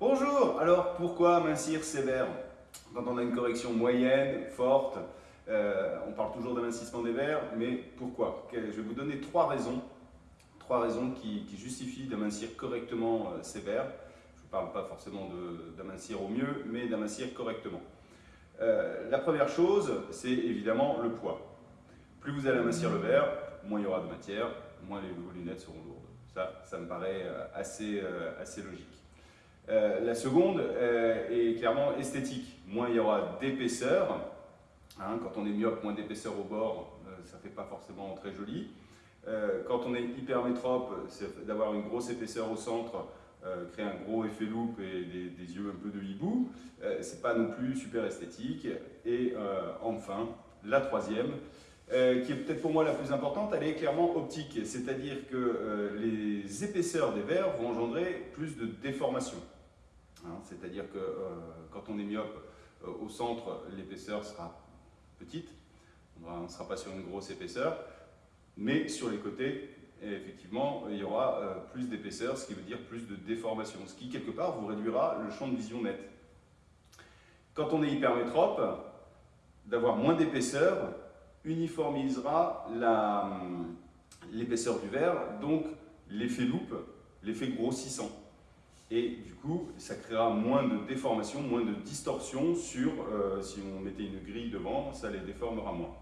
Bonjour Alors pourquoi amincir sévère Quand on a une correction moyenne, forte, euh, on parle toujours d'amincissement des verres, mais pourquoi? Je vais vous donner trois raisons, trois raisons qui, justifient d'amincir correctement euh, ces verres. Je ne parle pas forcément d'amincir au mieux, mais d'amincir correctement. Euh, la première chose, c'est évidemment le poids. Plus vous allez amincir le verre, moins il y aura de matière, moins les, lunettes seront lourdes. Ça, ça me paraît assez, assez logique. La seconde est clairement esthétique. Moins il y aura d'épaisseur, Hein, quand on est myope, moins d'épaisseur au bord, euh, ça ne fait pas forcément très joli. Euh, quand on est hypermétrope, c'est d'avoir une grosse épaisseur au centre, euh, créer un gros effet loupe et des, yeux un peu de hibou. c'est pas non plus super esthétique. Et enfin, la troisième, qui est peut-être pour moi la plus importante, elle est clairement optique. C'est-à-dire que les épaisseurs des verres vont engendrer plus de déformation. Hein, c'est-à-dire que quand on est myope, au centre, l'épaisseur sera petite, on ne sera pas sur une grosse épaisseur, mais sur les côtés, effectivement, il y aura euh, plus d'épaisseur, ce qui veut dire plus de déformation, ce qui, quelque part, vous réduira le champ de vision net. Quand on est hypermétrope, d'avoir moins d'épaisseur uniformisera hum, l'épaisseur du verre, donc l'effet loupe, l'effet grossissant. Et du coup, ça créera moins de déformation, moins de distorsion sur, euh, si on mettait une grille devant, ça les déformera moins.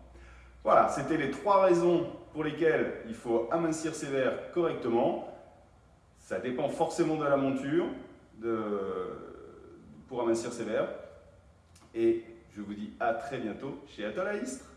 Voilà, c'était les trois raisons pour lesquelles il faut amincir ses verres correctement. Ça dépend forcément de la monture pour amincir ses verres. Et je vous dis à très bientôt chez Atolaïstre.